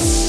you